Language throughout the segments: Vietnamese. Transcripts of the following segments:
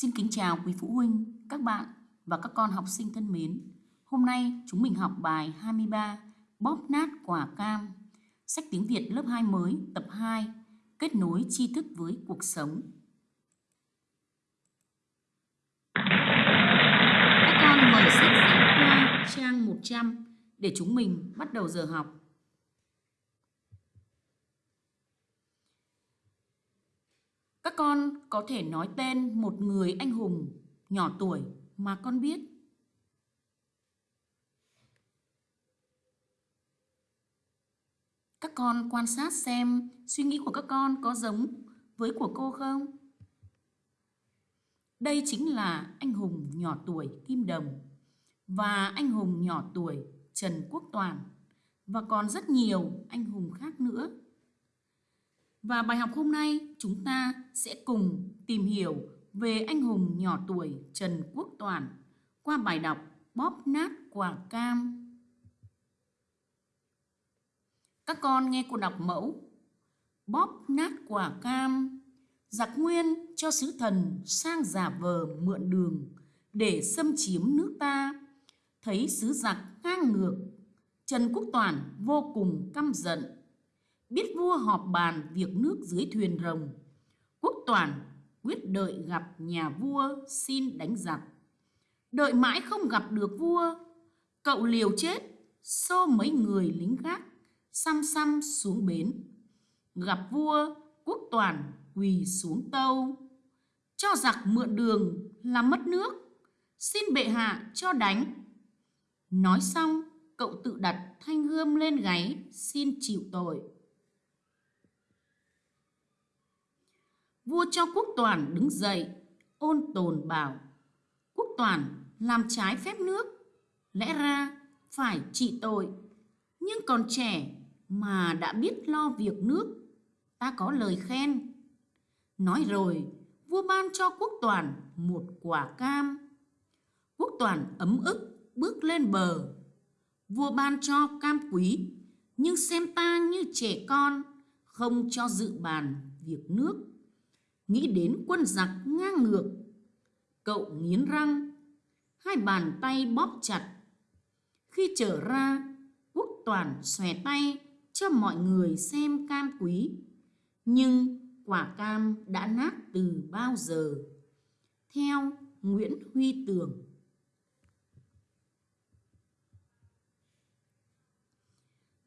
Xin kính chào quý phụ huynh, các bạn và các con học sinh thân mến. Hôm nay chúng mình học bài 23 Bóp nát quả cam. Sách tiếng Việt lớp 2 mới tập 2 Kết nối tri thức với cuộc sống. Các con mở sách giáo khoa trang 100 để chúng mình bắt đầu giờ học. Các con có thể nói tên một người anh hùng nhỏ tuổi mà con biết. Các con quan sát xem suy nghĩ của các con có giống với của cô không? Đây chính là anh hùng nhỏ tuổi Kim Đồng và anh hùng nhỏ tuổi Trần Quốc Toàn và còn rất nhiều anh hùng khác nữa. Và bài học hôm nay chúng ta sẽ cùng tìm hiểu về anh hùng nhỏ tuổi Trần Quốc Toàn qua bài đọc Bóp nát quả cam. Các con nghe cô đọc mẫu. Bóp nát quả cam, giặc nguyên cho sứ thần sang giả vờ mượn đường để xâm chiếm nước ta. Thấy sứ giặc ngang ngược, Trần Quốc Toàn vô cùng căm giận biết vua họp bàn việc nước dưới thuyền rồng. Quốc toàn quyết đợi gặp nhà vua xin đánh giặc. Đợi mãi không gặp được vua, cậu liều chết, xô mấy người lính gác, xăm xăm xuống bến. Gặp vua, quốc toàn quỳ xuống tâu. Cho giặc mượn đường làm mất nước, xin bệ hạ cho đánh. Nói xong, cậu tự đặt thanh gươm lên gáy, xin chịu tội. Vua cho quốc toàn đứng dậy, ôn tồn bảo, quốc toàn, làm trái phép nước, lẽ ra phải trị tội. Nhưng còn trẻ mà đã biết lo việc nước, ta có lời khen. Nói rồi, vua ban cho quốc toàn một quả cam. Quốc toàn ấm ức bước lên bờ. Vua ban cho cam quý, nhưng xem ta như trẻ con, không cho dự bàn việc nước nghĩ đến quân giặc ngang ngược. Cậu nghiến răng, hai bàn tay bóp chặt. Khi trở ra, quốc toàn xòe tay cho mọi người xem cam quý. Nhưng quả cam đã nát từ bao giờ. Theo Nguyễn Huy Tường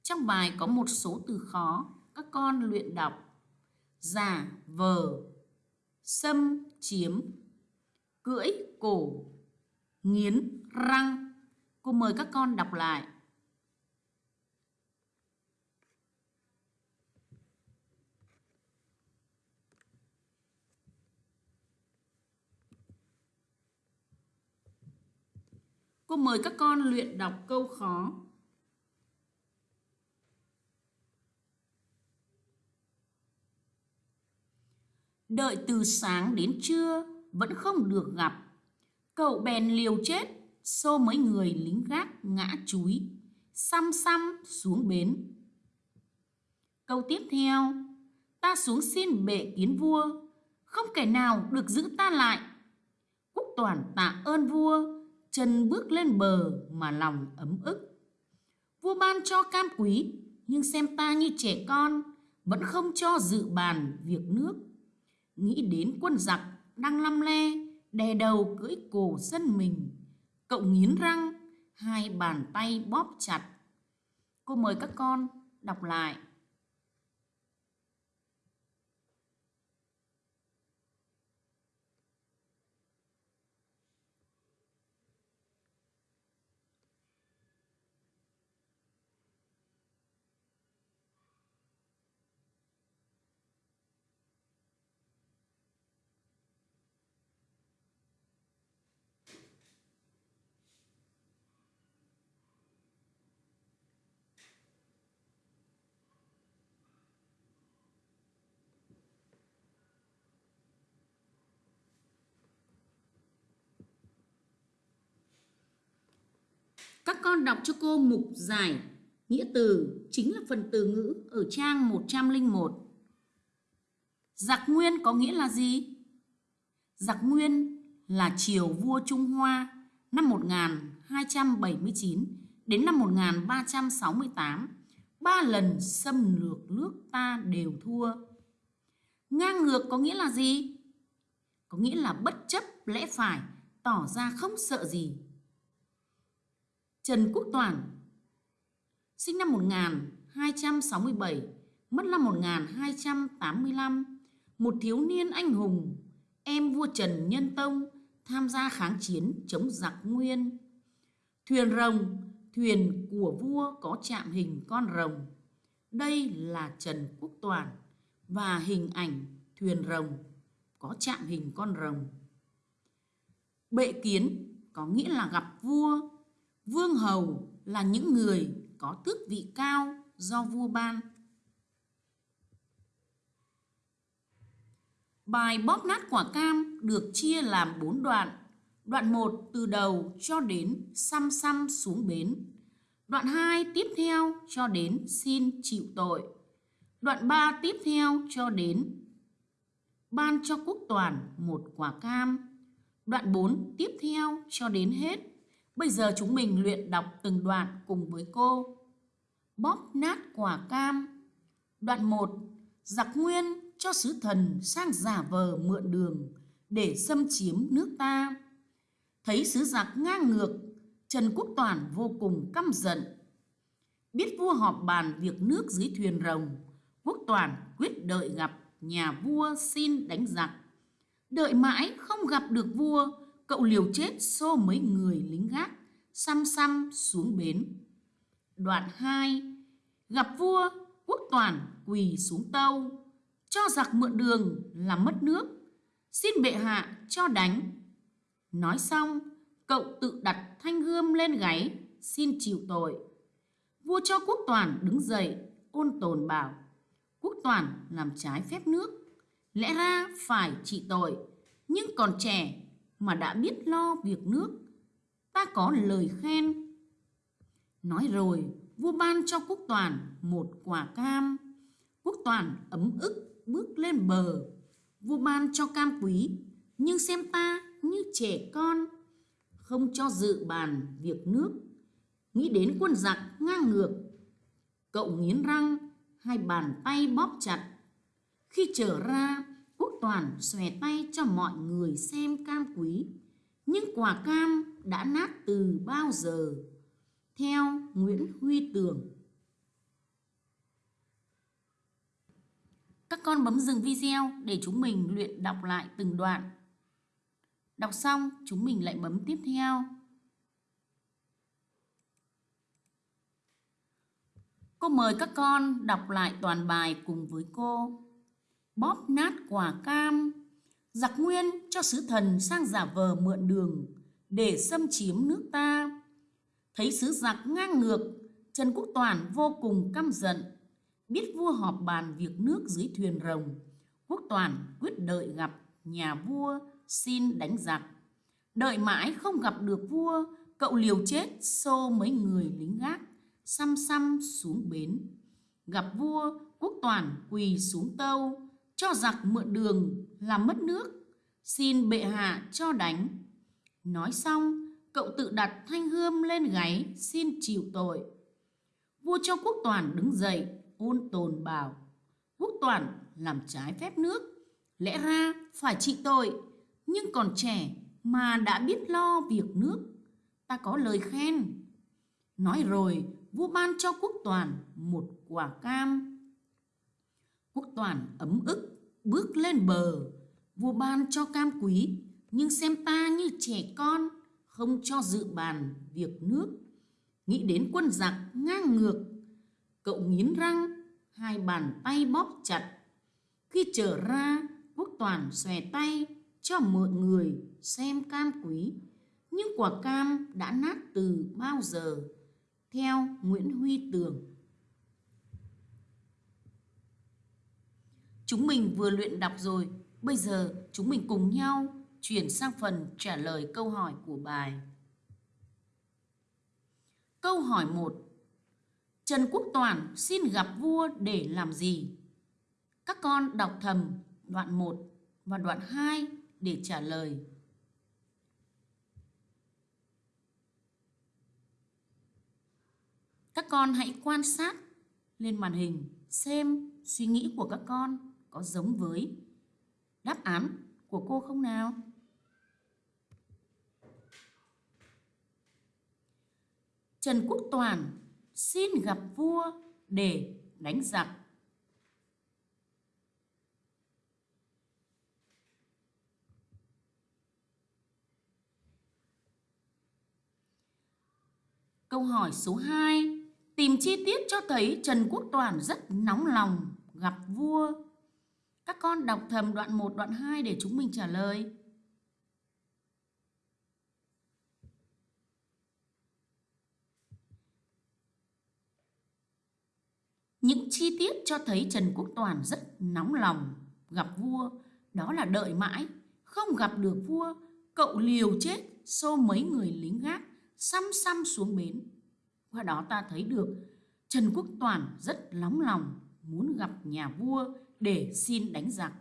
Trong bài có một số từ khó, các con luyện đọc. Giả, vờ, xâm chiếm, cưỡi cổ, nghiến răng. Cô mời các con đọc lại. Cô mời các con luyện đọc câu khó. Đợi từ sáng đến trưa vẫn không được gặp. Cậu bèn liều chết, xô mấy người lính gác ngã chúi, xăm xăm xuống bến. Câu tiếp theo, ta xuống xin bệ kiến vua, không kẻ nào được giữ ta lại. Quốc toàn tạ ơn vua, chân bước lên bờ mà lòng ấm ức. Vua ban cho cam quý, nhưng xem ta như trẻ con, vẫn không cho dự bàn việc nước nghĩ đến quân giặc đang lăm le, đè đầu cưỡi cổ dân mình. Cậu nghiến răng, hai bàn tay bóp chặt. Cô mời các con đọc lại Các con đọc cho cô mục giải nghĩa từ chính là phần từ ngữ ở trang 101. Giặc nguyên có nghĩa là gì? Giặc nguyên là triều vua Trung Hoa năm 1279 đến năm 1368, ba lần xâm lược nước ta đều thua. Ngang ngược có nghĩa là gì? Có nghĩa là bất chấp lẽ phải, tỏ ra không sợ gì. Trần Quốc Toàn sinh năm 1267, mất năm 1285, một thiếu niên anh hùng, em vua Trần Nhân Tông tham gia kháng chiến chống giặc Nguyên. Thuyền rồng, thuyền của vua có chạm hình con rồng. Đây là Trần Quốc Toàn và hình ảnh thuyền rồng có chạm hình con rồng. Bệ kiến có nghĩa là gặp vua, vương hầu là những người có tước vị cao do vua ban. Bài bóp nát quả cam được chia làm 4 đoạn. Đoạn 1 từ đầu cho đến xăm xăm xuống bến. Đoạn 2 tiếp theo cho đến xin chịu tội. Đoạn 3 tiếp theo cho đến ban cho quốc toàn một quả cam. Đoạn 4 tiếp theo cho đến hết. Bây giờ chúng mình luyện đọc từng đoạn cùng với cô. Bóp nát quả cam. Đoạn 1. Giặc nguyên cho sứ thần sang giả vờ mượn đường để xâm chiếm nước ta. Thấy sứ giặc ngang ngược, Trần Quốc Toàn vô cùng căm giận. Biết vua họp bàn việc nước dưới thuyền rồng, Quốc Toàn quyết đợi gặp nhà vua xin đánh giặc. Đợi mãi không gặp được vua, cậu liều chết xô mấy người lính gác, xăm xăm xuống bến. Đoạn 2 Gặp vua, quốc toàn quỳ xuống tâu, cho giặc mượn đường làm mất nước, xin bệ hạ cho đánh. Nói xong, cậu tự đặt thanh gươm lên gáy, xin chịu tội. Vua cho quốc toàn đứng dậy, ôn tồn bảo, quốc toàn làm trái phép nước, lẽ ra phải trị tội, nhưng còn trẻ mà đã biết lo việc nước, ta có lời khen. Nói rồi, vua ban cho quốc toàn một quả cam. Quốc toàn ấm ức bước lên bờ. Vua ban cho cam quý, nhưng xem ta như trẻ con, không cho dự bàn việc nước. Nghĩ đến quân giặc ngang ngược, cậu nghiến răng, hai bàn tay bóp chặt. Khi trở ra, toàn xòe tay cho mọi người xem cam quý. Nhưng quả cam đã nát từ bao giờ theo Nguyễn Huy Tường. Các con bấm dừng video để chúng mình luyện đọc lại từng đoạn. Đọc xong, chúng mình lại bấm tiếp theo. Cô mời các con đọc lại toàn bài cùng với cô. Bóp nát quả cam, giặc nguyên cho sứ thần sang giả vờ mượn đường để xâm chiếm nước ta Thấy sứ giặc ngang ngược, Trần Quốc Toàn vô cùng căm giận. Biết vua họp bàn việc nước dưới thuyền rồng, Quốc Toàn quyết đợi gặp nhà vua xin đánh giặc. Đợi mãi không gặp được vua, cậu liều chết xô mấy người lính gác, xăm xăm xuống bến. Gặp vua, Quốc Toàn quỳ xuống tâu, cho giặc mượn đường làm mất nước, xin bệ hạ cho đánh. Nói xong, cậu tự đặt thanh gươm lên gáy xin chịu tội. Vua cho quốc toàn đứng dậy, ôn tồn bảo, quốc toàn làm trái phép nước, lẽ ra phải trị tội, nhưng còn trẻ mà đã biết lo việc nước, ta có lời khen. Nói rồi, vua ban cho quốc toàn một quả cam. Quốc toàn ấm ức, bước lên bờ, vua ban cho cam quý, nhưng xem ta như trẻ con, không cho dự bàn việc nước. Nghĩ đến quân giặc ngang ngược cậu nghiến răng hai bàn tay bóp chặt. Khi trở ra quốc toàn xòe tay cho mọi người xem cam quý. Nhưng quả cam đã nát từ bao giờ? Theo nguyễn huy tường. Chúng mình vừa luyện đọc rồi, bây giờ chúng mình cùng nhau chuyển sang phần trả lời câu hỏi của bài. Câu hỏi 1. Trần Quốc Toàn xin gặp vua để làm gì? Các con đọc thầm đoạn 1 và đoạn 2 để trả lời. Các con hãy quan sát lên màn hình xem suy nghĩ của các con có giống với đáp án của cô không nào? Trần Quốc Toàn xin gặp vua để đánh giặc. Câu hỏi số 2 Tìm chi tiết cho thấy Trần Quốc Toàn rất nóng lòng gặp vua. Các con đọc thầm đoạn 1, đoạn 2 để chúng mình trả lời. Những chi tiết cho thấy Trần Quốc Toàn rất nóng lòng gặp vua, đó là đợi mãi, không gặp được vua, cậu liều chết xô mấy người lính gác xăm xăm xuống bến. Qua đó ta thấy được Trần Quốc Toàn rất nóng lòng muốn gặp nhà vua để xin đánh giặc.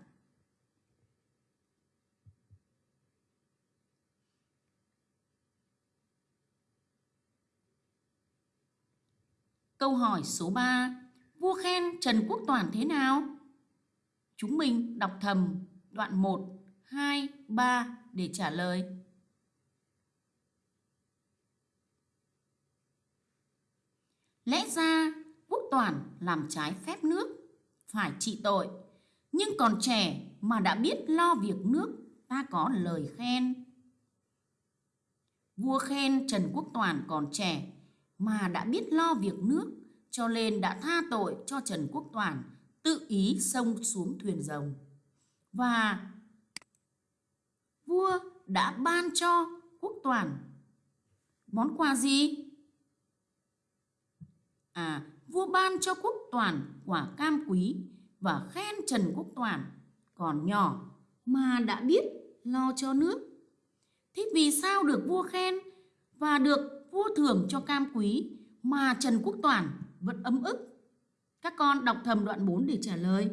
Câu hỏi số 3 Vua khen Trần Quốc Toàn thế nào? Chúng mình đọc thầm đoạn 1, 2, 3 để trả lời. Lẽ ra Quốc Toàn làm trái phép nước, phải trị tội. Nhưng còn trẻ mà đã biết lo việc nước, ta có lời khen. Vua khen Trần Quốc Toàn còn trẻ mà đã biết lo việc nước, cho nên đã tha tội cho Trần Quốc Toàn tự ý xông xuống thuyền rồng. Và vua đã ban cho Quốc Toàn món quà gì? À, vua ban cho Quốc Toàn quả cam quý và khen Trần Quốc Toàn, còn nhỏ mà đã biết lo cho nước. Thế vì sao được vua khen và được vua thưởng cho cam quý mà Trần Quốc Toàn vẫn ấm ức? Các con đọc thầm đoạn 4 để trả lời.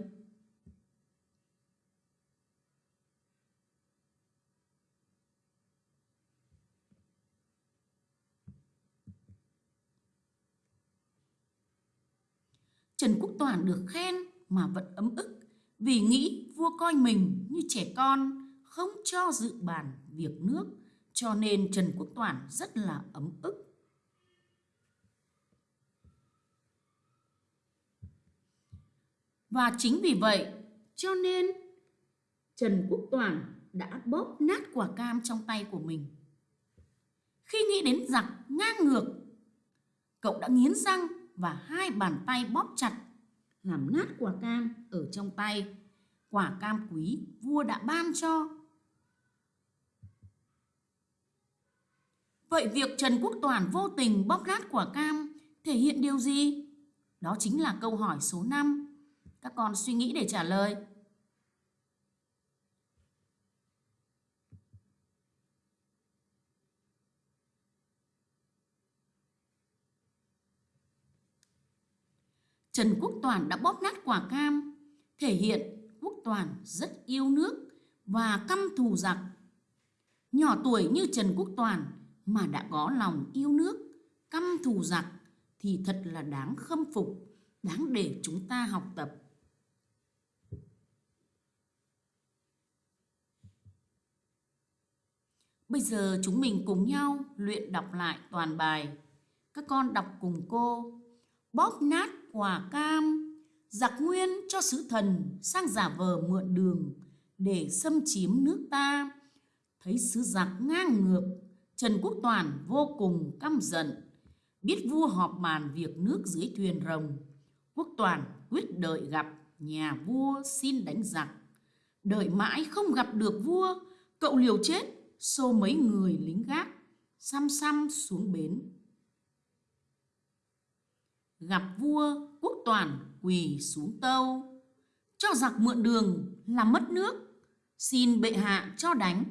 Trần Quốc Toàn được khen mà vẫn ấm ức vì nghĩ vua coi mình như trẻ con không cho dự bàn việc nước cho nên Trần Quốc Toàn rất là ấm ức. Và chính vì vậy cho nên Trần Quốc Toàn đã bóp nát quả cam trong tay của mình. Khi nghĩ đến giặc ngang ngược, cậu đã nghiến răng và hai bàn tay bóp chặt, làm nát quả cam ở trong tay. Quả cam quý vua đã ban cho. Vậy việc Trần Quốc Toàn vô tình bóp nát quả cam thể hiện điều gì? Đó chính là câu hỏi số 5. Các con suy nghĩ để trả lời. Trần Quốc Toàn đã bóp nát quả cam, thể hiện Quốc Toàn rất yêu nước và căm thù giặc. Nhỏ tuổi như Trần Quốc Toàn mà đã có lòng yêu nước, căm thù giặc thì thật là đáng khâm phục, đáng để chúng ta học tập. Bây giờ chúng mình cùng nhau luyện đọc lại toàn bài. Các con đọc cùng cô. Bóp nát quả cam, giặc nguyên cho sứ thần sang giả vờ mượn đường để xâm chiếm nước ta. Thấy sứ giặc ngang ngược, Trần Quốc Toàn vô cùng căm giận. Biết vua họp bàn việc nước dưới thuyền rồng, Quốc Toàn quyết đợi gặp nhà vua xin đánh giặc. Đợi mãi không gặp được vua, cậu liều chết xô mấy người lính gác xăm xăm xuống bến gặp vua toàn quỳ xuống tâu. Cho giặc mượn đường làm mất nước, xin bệ hạ cho đánh.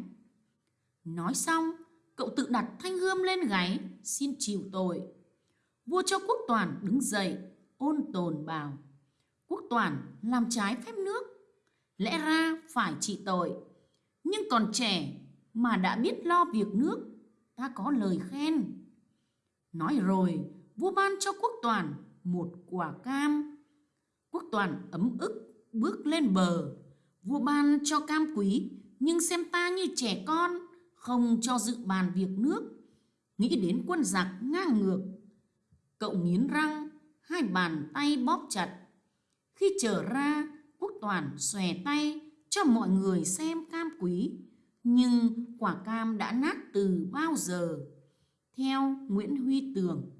Nói xong, cậu tự đặt thanh gươm lên gáy, xin chịu tội. Vua cho quốc toàn đứng dậy, ôn tồn bảo, quốc toàn làm trái phép nước, lẽ ra phải trị tội. Nhưng còn trẻ mà đã biết lo việc nước, ta có lời khen. Nói rồi, vua ban cho quốc toàn một quả cam. Quốc toàn ấm ức bước lên bờ, vua ban cho cam quý, nhưng xem ta như trẻ con, không cho dự bàn việc nước. Nghĩ đến quân giặc ngang ngược, cậu nghiến răng, hai bàn tay bóp chặt. Khi trở ra, quốc toàn xòe tay cho mọi người xem cam quý, nhưng quả cam đã nát từ bao giờ. Theo Nguyễn Huy Tường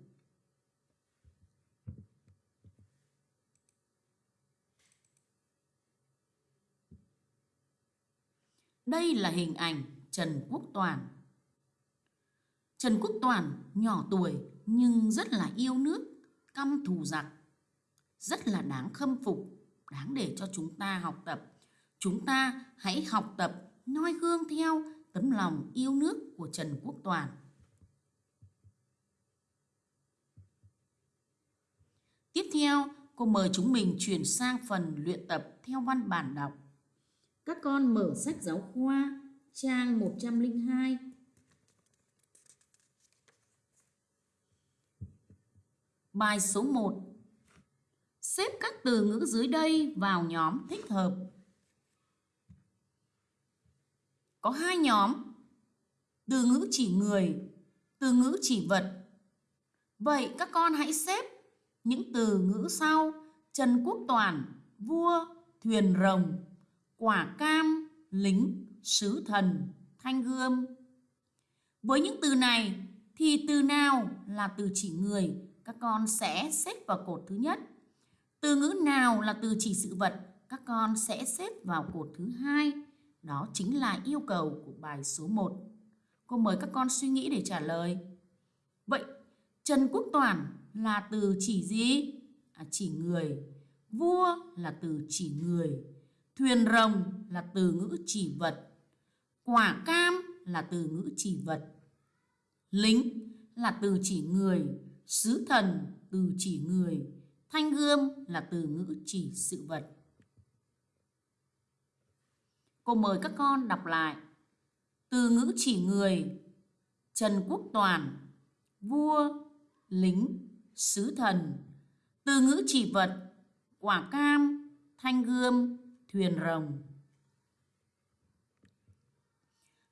Đây là hình ảnh Trần Quốc Toàn. Trần Quốc Toàn nhỏ tuổi nhưng rất là yêu nước, căm thù giặc. Rất là đáng khâm phục, đáng để cho chúng ta học tập. Chúng ta hãy học tập, noi gương theo tấm lòng yêu nước của Trần Quốc Toàn. Tiếp theo, cô mời chúng mình chuyển sang phần luyện tập theo văn bản đọc. Các con mở sách giáo khoa trang 102. Bài số 1. Xếp các từ ngữ dưới đây vào nhóm thích hợp. Có hai nhóm. Từ ngữ chỉ người, từ ngữ chỉ vật. Vậy các con hãy xếp những từ ngữ sau Trần Quốc Toàn, vua, thuyền rồng, quả cam, lính, sứ thần, thanh gươm. Với những từ này thì từ nào là từ chỉ người các con sẽ xếp vào cột thứ nhất. Từ ngữ nào là từ chỉ sự vật các con sẽ xếp vào cột thứ hai. Đó chính là yêu cầu của bài số 1. Cô mời các con suy nghĩ để trả lời. Vậy Trần Quốc Toàn là từ chỉ gì? À, chỉ người. Vua là từ chỉ người. Thuyền rồng là từ ngữ chỉ vật. Quả cam là từ ngữ chỉ vật. Lính là từ chỉ người. Sứ thần từ chỉ người. Thanh gươm là từ ngữ chỉ sự vật. Cô mời các con đọc lại. Từ ngữ chỉ người, Trần Quốc Toàn, vua, lính, sứ thần. Từ ngữ chỉ vật, quả cam, thanh gươm, thuyền rồng.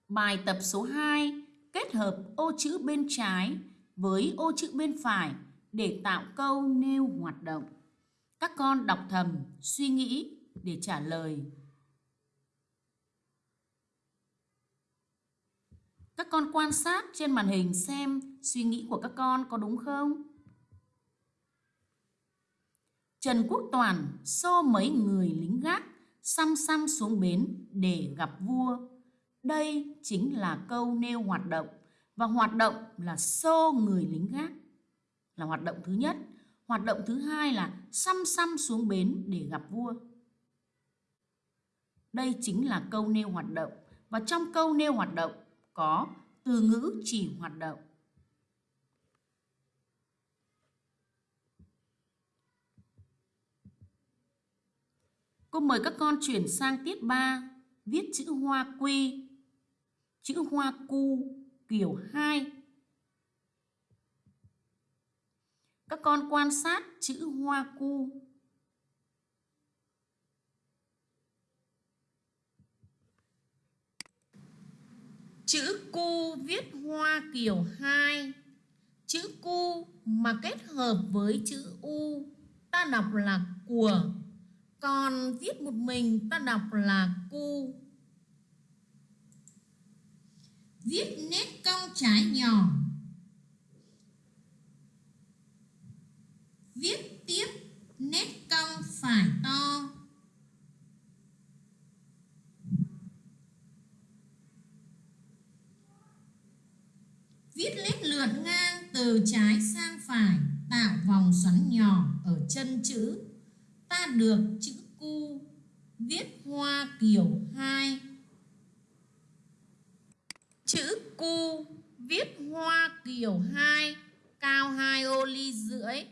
Bài tập số 2 kết hợp ô chữ bên trái với ô chữ bên phải để tạo câu nêu hoạt động. Các con đọc thầm, suy nghĩ để trả lời. Các con quan sát trên màn hình xem suy nghĩ của các con có đúng không? Trần Quốc Toàn xô mấy người lính gác xăm xăm xuống bến để gặp vua. Đây chính là câu nêu hoạt động, và hoạt động là xô người lính gác là hoạt động thứ nhất. Hoạt động thứ hai là xăm xăm xuống bến để gặp vua. Đây chính là câu nêu hoạt động, và trong câu nêu hoạt động có từ ngữ chỉ hoạt động. Cô mời các con chuyển sang tiết 3, viết chữ hoa quy, chữ hoa cu, kiểu 2. Các con quan sát chữ hoa cu. Chữ cu viết hoa kiểu 2. Chữ cu mà kết hợp với chữ u ta đọc là của còn viết một mình, ta đọc là cu. Viết nét cong trái nhỏ. Viết tiếp nét cong phải to. Viết nét lượn ngang từ trái sang phải, tạo vòng xoắn nhỏ ở chân chữ ta được chữ cu viết hoa kiểu 2 chữ cu viết hoa kiểu 2 cao 2 ô ly rưỡi.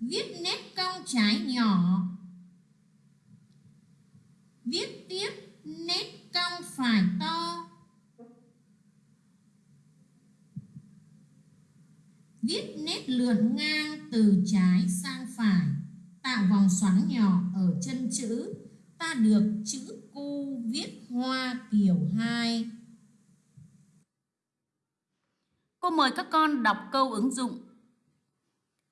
Viết nét cong trái nhỏ. Viết tiếp nét cong phải to. Viết nét lượn ngang từ trái sang phải, tạo vòng xoắn nhỏ ở chân chữ. Ta được chữ cu viết hoa kiểu 2. Cô mời các con đọc câu ứng dụng.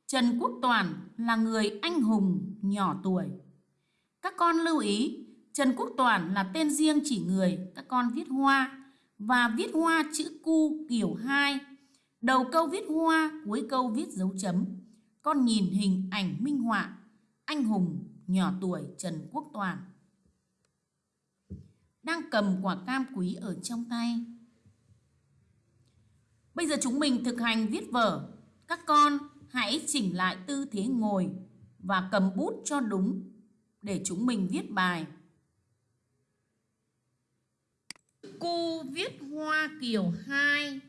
Trần Quốc Toàn là người anh hùng nhỏ tuổi. Các con lưu ý, Trần Quốc Toàn là tên riêng chỉ người, các con viết hoa và viết hoa chữ cu kiểu 2. Đầu câu viết hoa, cuối câu viết dấu chấm. Con nhìn hình ảnh minh họa anh hùng nhỏ tuổi Trần Quốc Toàn đang cầm quả cam quý ở trong tay. Bây giờ chúng mình thực hành viết vở. Các con hãy chỉnh lại tư thế ngồi và cầm bút cho đúng để chúng mình viết bài. Cô viết hoa kiểu 2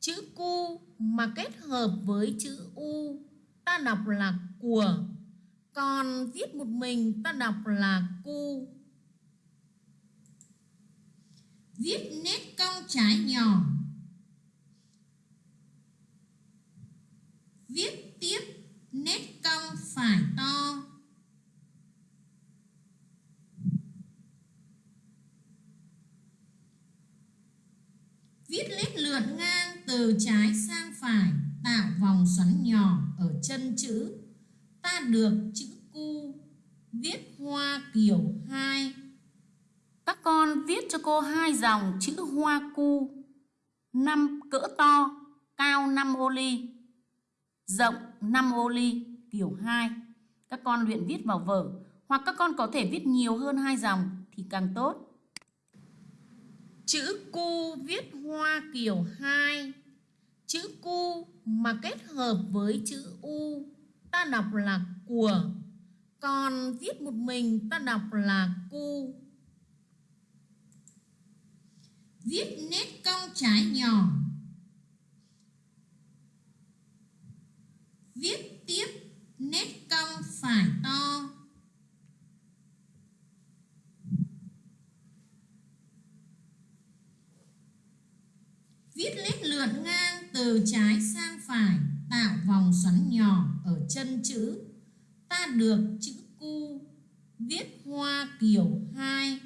Chữ cu mà kết hợp với chữ u, ta đọc là của. Còn viết một mình, ta đọc là cu. Viết nét cong trái nhỏ. Viết tiếp nét cong phải to. Viết nét lượn ngang từ trái sang phải Tạo vòng xoắn nhỏ ở chân chữ Ta được chữ cu Viết hoa kiểu 2 Các con viết cho cô hai dòng chữ hoa cu năm cỡ to, cao 5 ô ly rộng 5 ô ly kiểu 2. Các con luyện viết vào vở hoặc các con có thể viết nhiều hơn hai dòng thì càng tốt. Chữ cu viết hoa kiểu 2. Chữ cu mà kết hợp với chữ u, ta đọc là của. Còn viết một mình, ta đọc là cu. Viết nét cong trái nhỏ Viết tiếp nét cong phải to Viết nét lượn ngang từ trái sang phải, Tạo vòng xoắn nhỏ ở chân chữ Ta được chữ cu Viết hoa kiểu 2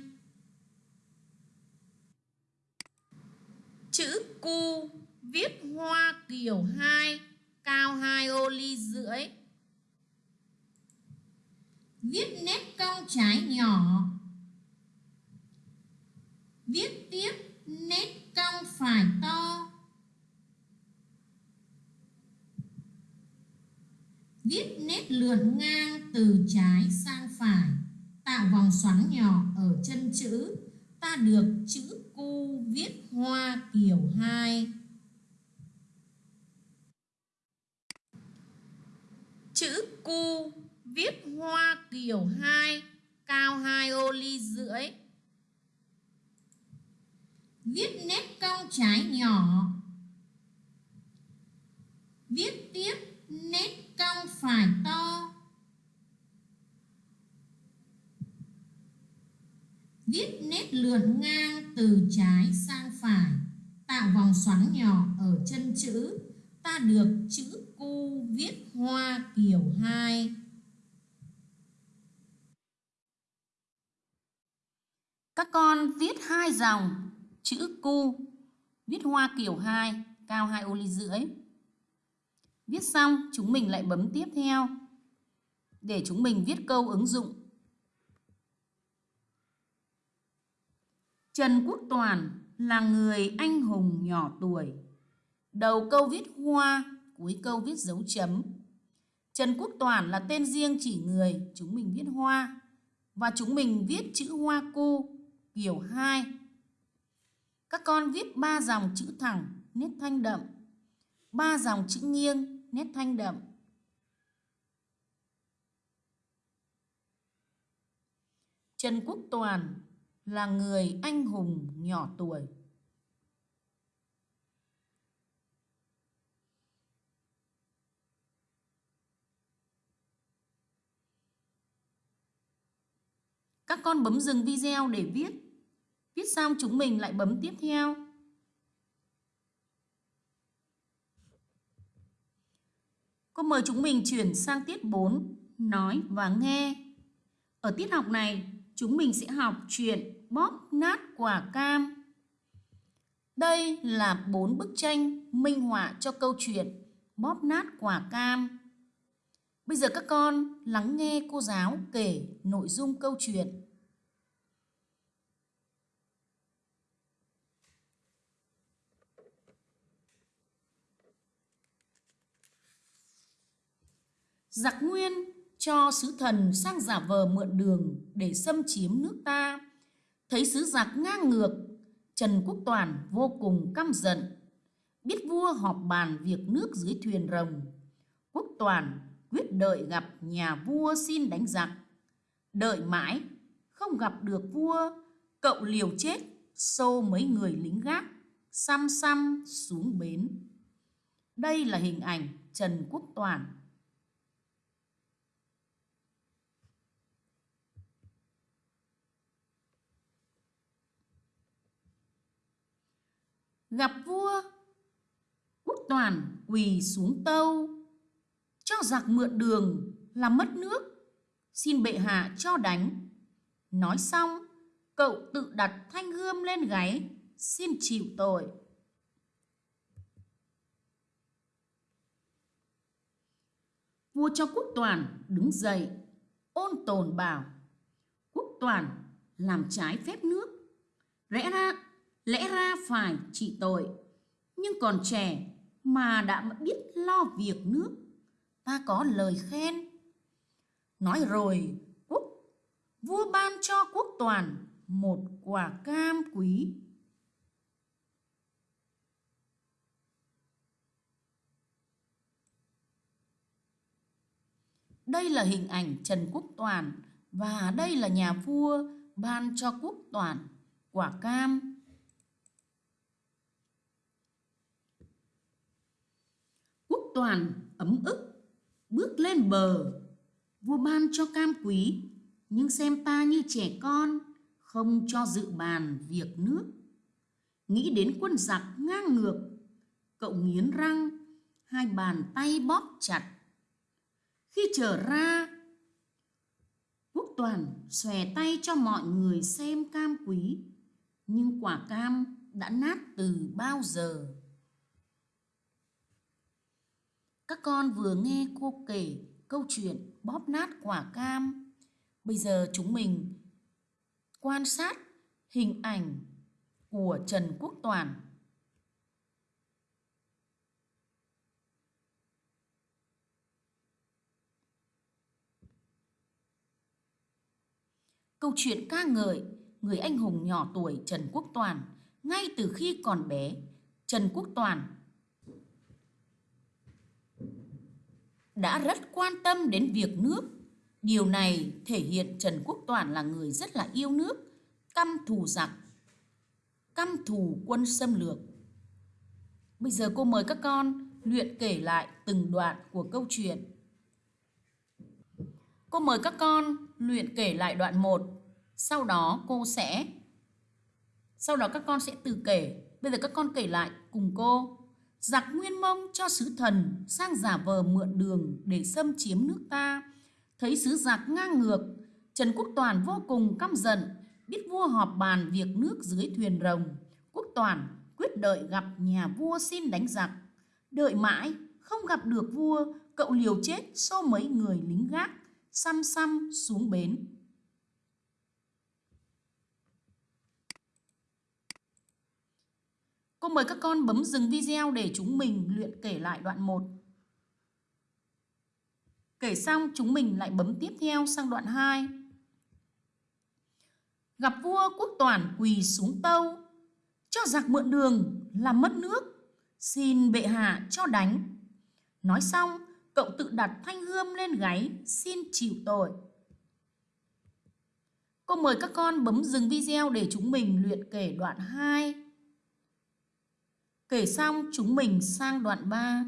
Chữ cu viết hoa kiểu 2 cao 2 ô ly rưỡi. Viết nét cong trái nhỏ. Viết tiếp nét cong phải to. Viết nét lượn ngang từ trái sang phải, tạo vòng xoắn nhỏ ở chân chữ. Ta được chữ cu viết hoa kiểu 2. Chữ cu viết hoa kiểu 2, cao 2 ô ly rưỡi. Viết nét cong trái nhỏ. Viết tiếp nét cong phải to. Viết nét lượn ngang từ trái sang phải, tạo vòng xoắn nhỏ ở chân chữ. Ta được chữ cu viết hoa kiểu 2. Các con viết hai dòng chữ cu, viết hoa kiểu 2, cao 2 ô ly rưỡi. Viết xong, chúng mình lại bấm tiếp theo để chúng mình viết câu ứng dụng. Trần Quốc Toàn là người anh hùng nhỏ tuổi. Đầu câu viết hoa, cuối câu viết dấu chấm. Trần Quốc Toàn là tên riêng chỉ người, chúng mình viết hoa. Và chúng mình viết chữ hoa cu kiểu 2. Các con viết ba dòng chữ thẳng, nét thanh đậm. ba dòng chữ nghiêng, nét thanh đậm. Trần Quốc Toàn là người anh hùng nhỏ tuổi. Các con bấm dừng video để viết. Viết xong chúng mình lại bấm tiếp theo. Cô mời chúng mình chuyển sang tiết 4, nói và nghe. Ở tiết học này, chúng mình sẽ học chuyện bóp nát quả cam. Đây là bốn bức tranh minh họa cho câu chuyện bóp nát quả cam. Bây giờ các con lắng nghe cô giáo kể nội dung câu chuyện. Giặc Nguyên cho sứ thần sang giả vờ mượn đường để xâm chiếm nước ta. Thấy sứ giặc ngang ngược, Trần Quốc Toàn vô cùng căm giận. Biết vua họp bàn việc nước dưới thuyền rồng. Quốc Toàn quyết đợi gặp nhà vua xin đánh giặc. Đợi mãi, không gặp được vua, cậu liều chết, xô mấy người lính gác, xăm xăm xuống bến. Đây là hình ảnh Trần Quốc Toàn gặp vua quốc toàn quỳ xuống tâu. Cho giặc mượn đường làm mất nước. Xin bệ hạ cho đánh. Nói xong, cậu tự đặt thanh gươm lên gáy, xin chịu tội. Vua cho quốc toàn đứng dậy, ôn tồn bảo, quốc toàn, làm trái phép nước. Rẽ ra lẽ ra phải trị tội. Nhưng còn trẻ mà đã biết lo việc nước, ta có lời khen. Nói rồi, quốc, vua ban cho quốc toàn một quả cam quý. Đây là hình ảnh trần quốc toàn và đây là nhà vua ban cho quốc toàn quả cam. Toàn ấm ức, bước lên bờ. Vua ban cho cam quý, nhưng xem ta như trẻ con, không cho dự bàn việc nước. Nghĩ đến quân giặc ngang ngược, cậu nghiến răng, hai bàn tay bóp chặt. Khi trở ra, quốc toàn xòe tay cho mọi người xem cam quý, nhưng quả cam đã nát từ bao giờ? Các con vừa nghe cô kể câu chuyện bóp nát quả cam. Bây giờ chúng mình quan sát hình ảnh của Trần Quốc Toàn. Câu chuyện ca ngợi người anh hùng nhỏ tuổi Trần Quốc Toàn ngay từ khi còn bé, Trần Quốc Toàn đã rất quan tâm đến việc nước. Điều này thể hiện Trần Quốc Toản là người rất là yêu nước, căm thù giặc, căm thù quân xâm lược. Bây giờ cô mời các con luyện kể lại từng đoạn của câu chuyện. Cô mời các con luyện kể lại đoạn 1, sau đó cô sẽ sau đó các con sẽ từ kể. Bây giờ các con kể lại cùng cô giặc nguyên mông cho sứ thần sang giả vờ mượn đường để xâm chiếm nước ta. Thấy sứ giặc ngang ngược, trần quốc toàn vô cùng căm giận, biết vua họp bàn việc nước dưới thuyền rồng. Quốc toàn quyết đợi gặp nhà vua xin đánh giặc. Đợi mãi, không gặp được vua, cậu liều chết xô mấy người lính gác, xăm xăm xuống bến. Cô mời các con bấm dừng video để chúng mình luyện kể lại đoạn 1. Kể xong chúng mình lại bấm tiếp theo sang đoạn 2. Gặp vua quốc toàn quỳ xuống tâu, cho giặc mượn đường làm mất nước, xin bệ hạ cho đánh. Nói xong, cậu tự đặt thanh gươm lên gáy, xin chịu tội. Cô mời các con bấm dừng video để chúng mình luyện kể đoạn 2. Kể xong chúng mình sang đoạn 3.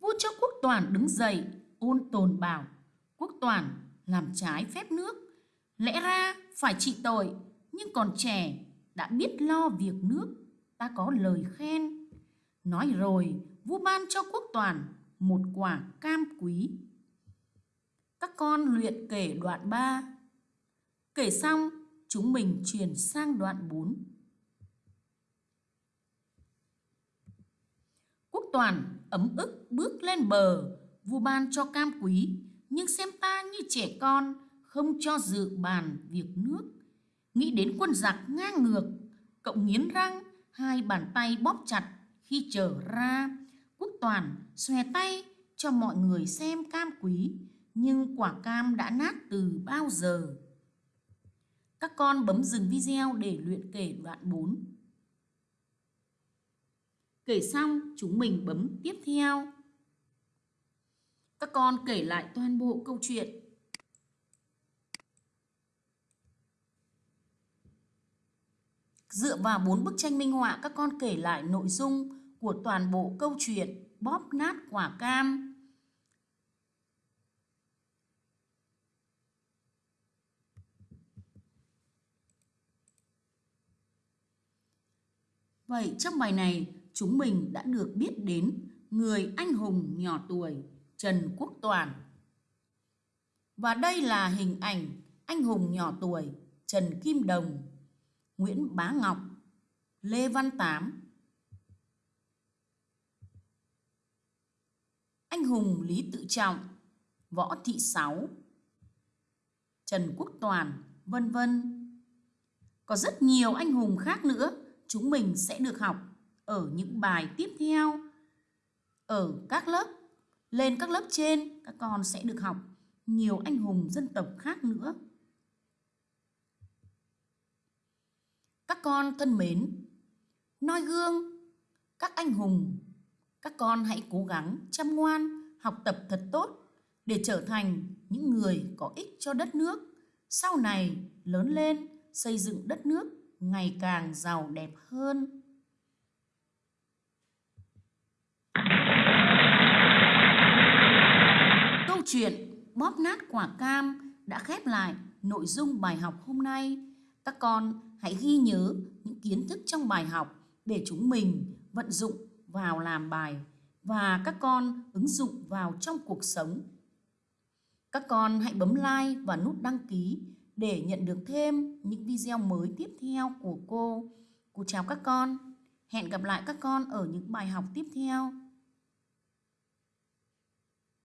Vua cho quốc toàn đứng dậy, ôn tồn bảo, quốc toàn làm trái phép nước. Lẽ ra phải trị tội, nhưng còn trẻ đã biết lo việc nước. ta có lời khen. Nói rồi, vua ban cho quốc toàn một quả cam quý. Các con luyện kể đoạn 3. Kể xong, chúng mình chuyển sang đoạn 4. Quốc toàn ấm ức bước lên bờ, vua ban cho cam quý, nhưng xem ta như trẻ con, không cho dự bàn việc nước. Nghĩ đến quân giặc ngang ngược, cậu nghiến răng, hai bàn tay bóp chặt khi trở ra. Quốc toàn xòe tay cho mọi người xem cam quý, nhưng quả cam đã nát từ bao giờ. Các con bấm dừng video để luyện kể đoạn 4. Kể xong, chúng mình bấm tiếp theo. Các con kể lại toàn bộ câu chuyện. Dựa vào bốn bức tranh minh họa, các con kể lại nội dung của toàn bộ câu chuyện bóp nát quả cam. Vậy trong bài này chúng mình đã được biết đến người anh hùng nhỏ tuổi Trần Quốc Toàn. Và đây là hình ảnh anh hùng nhỏ tuổi Trần Kim Đồng, Nguyễn Bá Ngọc, Lê Văn Tám. Anh hùng Lý Tự Trọng, Võ Thị Sáu, Trần Quốc Toàn, vân vân. Có rất nhiều anh hùng khác nữa chúng mình sẽ được học ở những bài tiếp theo. Ở các lớp, lên các lớp trên, các con sẽ được học nhiều anh hùng dân tộc khác nữa. Các con thân mến, noi gương các anh hùng, các con hãy cố gắng chăm ngoan, học tập thật tốt để trở thành những người có ích cho đất nước, sau này lớn lên xây dựng đất nước ngày càng giàu đẹp hơn. Câu chuyện bóp nát quả cam đã khép lại nội dung bài học hôm nay. Các con hãy ghi nhớ những kiến thức trong bài học để chúng mình vận dụng vào làm bài và các con ứng dụng vào trong cuộc sống. Các con hãy bấm like và nút đăng ký để nhận được thêm những video mới tiếp theo của cô. Cô chào các con. Hẹn gặp lại các con ở những bài học tiếp theo.